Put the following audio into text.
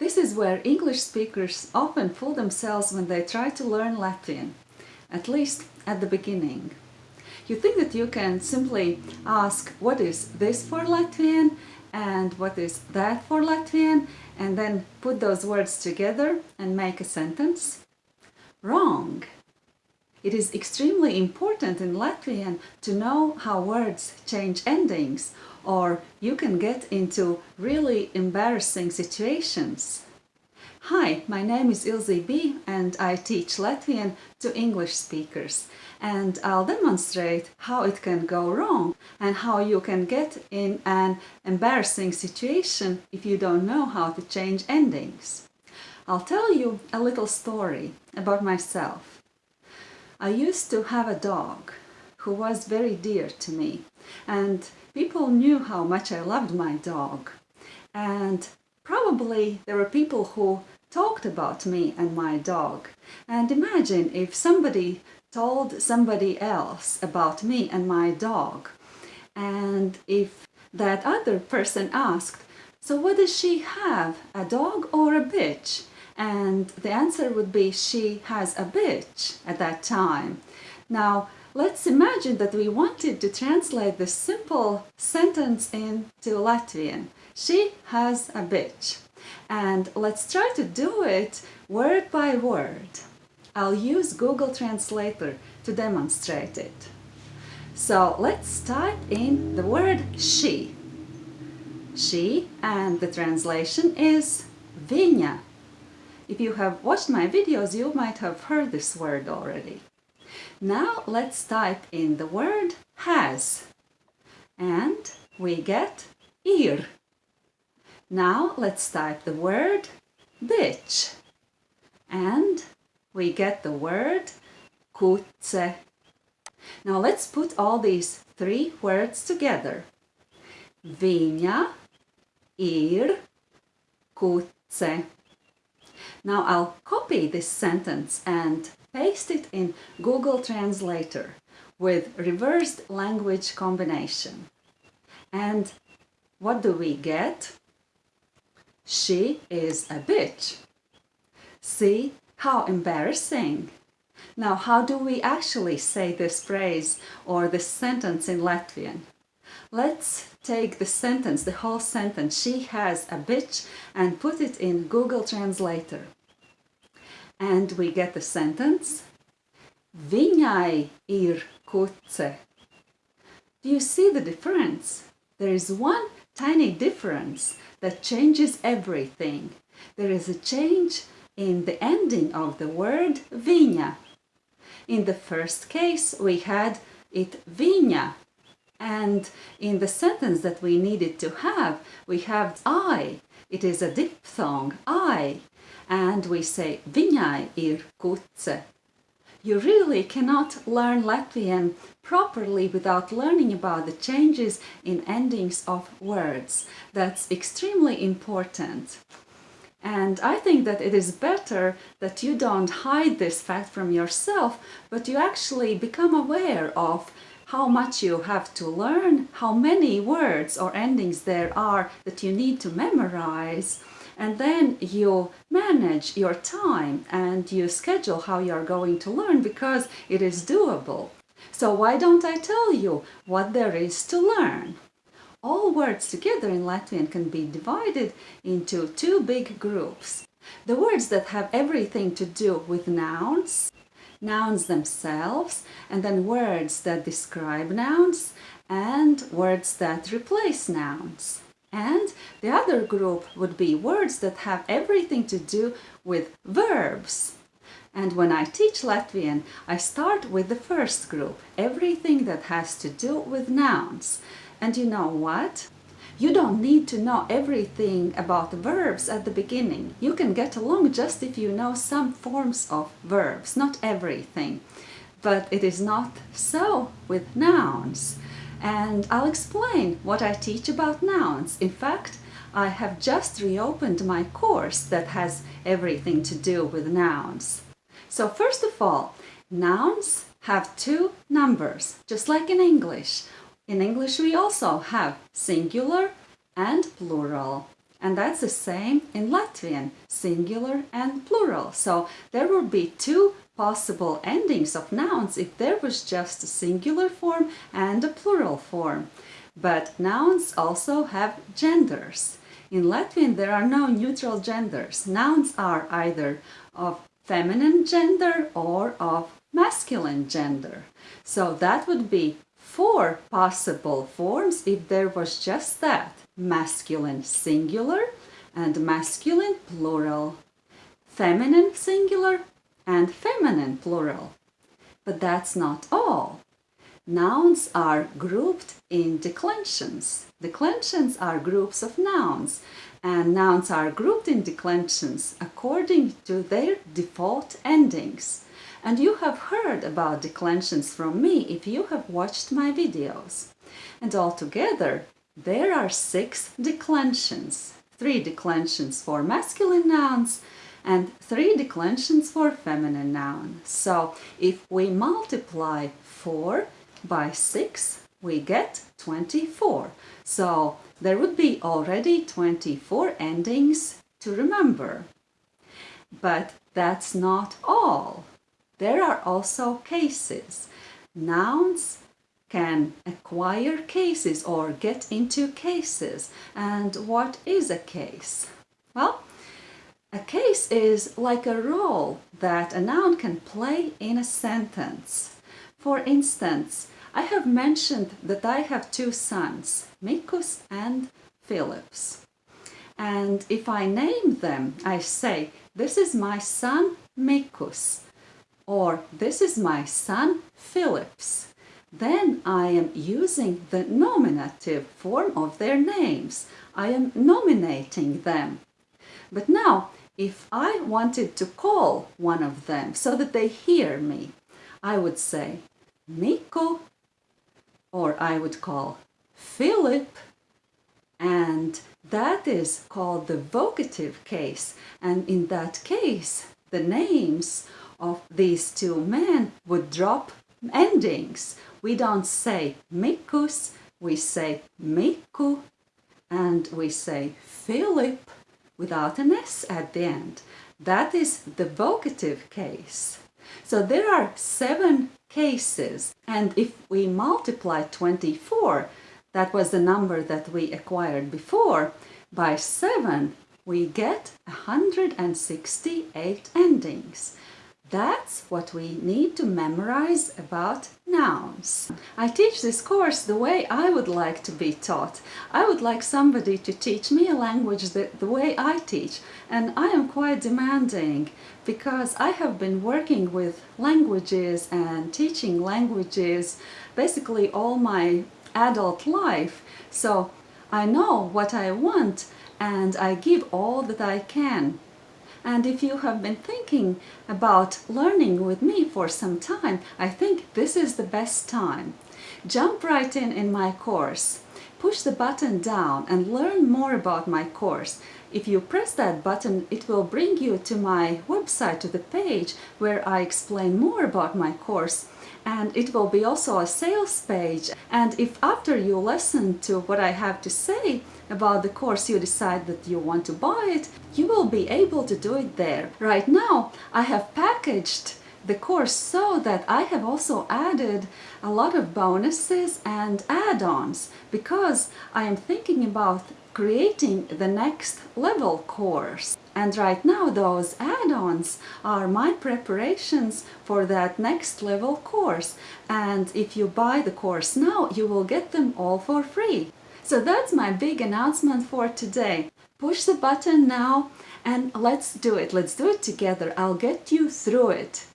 This is where English speakers often fool themselves when they try to learn Latvian, at least at the beginning. You think that you can simply ask what is this for Latvian and what is that for Latvian and then put those words together and make a sentence? Wrong! It is extremely important in Latvian to know how words change endings or you can get into really embarrassing situations. Hi, my name is Ilze B and I teach Latvian to English speakers and I'll demonstrate how it can go wrong and how you can get in an embarrassing situation if you don't know how to change endings. I'll tell you a little story about myself. I used to have a dog who was very dear to me. And people knew how much I loved my dog. And probably there were people who talked about me and my dog. And imagine if somebody told somebody else about me and my dog. And if that other person asked so what does she have a dog or a bitch? And the answer would be she has a bitch at that time. Now let's imagine that we wanted to translate this simple sentence into Latvian she has a bitch and let's try to do it word by word I'll use Google Translator to demonstrate it. So let's type in the word she. She and the translation is viņa. If you have watched my videos, you might have heard this word already. Now let's type in the word has and we get ir. Now let's type the word bitch and we get the word kuce. Now let's put all these three words together. Viņa ir kuce. Now I'll copy this sentence and paste it in Google Translator with reversed language combination. And what do we get? She is a bitch. See how embarrassing! Now, how do we actually say this phrase or this sentence in Latvian? Let's take the sentence, the whole sentence, she has a bitch, and put it in Google Translator. And we get the sentence, Viņai ir kuce. Do you see the difference? There is one tiny difference that changes everything. There is a change in the ending of the word viņa. In the first case we had it viņa and in the sentence that we needed to have we have I. It is a diphthong, I. And we say viņai ir kuce. You really cannot learn Latvian properly without learning about the changes in endings of words. That's extremely important. And I think that it is better that you don't hide this fact from yourself, but you actually become aware of how much you have to learn, how many words or endings there are that you need to memorize, and then you manage your time and you schedule how you're going to learn because it is doable. So why don't I tell you what there is to learn? all words together in Latvian can be divided into two big groups. The words that have everything to do with nouns, nouns themselves, and then words that describe nouns, and words that replace nouns. And the other group would be words that have everything to do with verbs. And when I teach Latvian, I start with the first group, everything that has to do with nouns. And you know what? You don't need to know everything about verbs at the beginning. You can get along just if you know some forms of verbs, not everything. But it is not so with nouns. And I'll explain what I teach about nouns. In fact, I have just reopened my course that has everything to do with nouns. So first of all, nouns have two numbers, just like in English. In English we also have singular and plural. And that's the same in Latvian, singular and plural. So there will be two possible endings of nouns if there was just a singular form and a plural form. But nouns also have genders. In Latvian there are no neutral genders. Nouns are either of feminine gender or of masculine gender. So that would be four possible forms if there was just that masculine singular and masculine plural, feminine singular and feminine plural. But that's not all. Nouns are grouped in declensions. Declensions are groups of nouns and nouns are grouped in declensions according to their default endings. And you have heard about declensions from me if you have watched my videos. And altogether, there are six declensions. Three declensions for masculine nouns and three declensions for feminine nouns. So if we multiply 4 by 6, we get 24. So there would be already 24 endings to remember. But that's not all. There are also cases. Nouns can acquire cases or get into cases. And what is a case? Well, a case is like a role that a noun can play in a sentence. For instance, I have mentioned that I have two sons, Mikus and Philips. And if I name them, I say, this is my son Mikus or this is my son Philips, then I am using the nominative form of their names. I am nominating them. But now, if I wanted to call one of them so that they hear me, I would say Miko, or I would call Philip, and that is called the vocative case. And in that case, the names of these two men would drop endings. We don't say Mikus, we say Miku, and we say Philip without an S at the end. That is the vocative case. So there are seven cases, and if we multiply 24, that was the number that we acquired before, by 7, we get 168 endings. That's what we need to memorize about nouns. I teach this course the way I would like to be taught. I would like somebody to teach me a language the, the way I teach and I am quite demanding because I have been working with languages and teaching languages basically all my adult life. So I know what I want and I give all that I can and if you have been thinking about learning with me for some time, I think this is the best time. Jump right in in my course. Push the button down and learn more about my course. If you press that button, it will bring you to my website, to the page where I explain more about my course and it will be also a sales page and if after you listen to what I have to say about the course you decide that you want to buy it, you will be able to do it there. Right now I have packaged the course so that I have also added a lot of bonuses and add-ons because I am thinking about creating the next level course. And right now those add-ons are my preparations for that next level course. And if you buy the course now, you will get them all for free. So that's my big announcement for today. Push the button now and let's do it. Let's do it together. I'll get you through it.